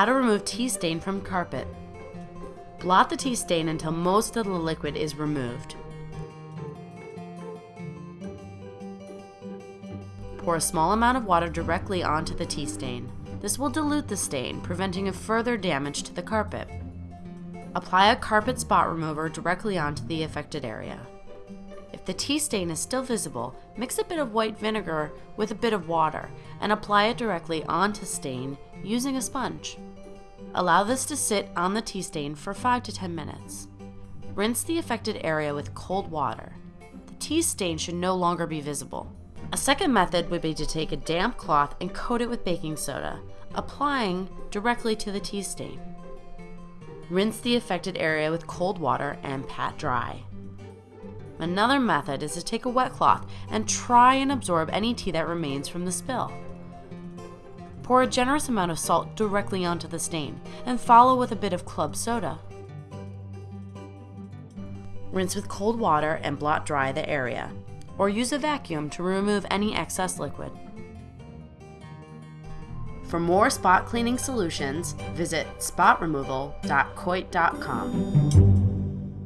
How to remove tea stain from carpet. Blot the tea stain until most of the liquid is removed. Pour a small amount of water directly onto the tea stain. This will dilute the stain, preventing a further damage to the carpet. Apply a carpet spot remover directly onto the affected area. If the tea stain is still visible, mix a bit of white vinegar with a bit of water and apply it directly onto stain using a sponge. Allow this to sit on the tea stain for 5 to 10 minutes. Rinse the affected area with cold water. The tea stain should no longer be visible. A second method would be to take a damp cloth and coat it with baking soda, applying directly to the tea stain. Rinse the affected area with cold water and pat dry. Another method is to take a wet cloth and try and absorb any tea that remains from the spill. Pour a generous amount of salt directly onto the stain and follow with a bit of club soda. Rinse with cold water and blot dry the area, or use a vacuum to remove any excess liquid. For more spot cleaning solutions, visit spotremoval.coit.com.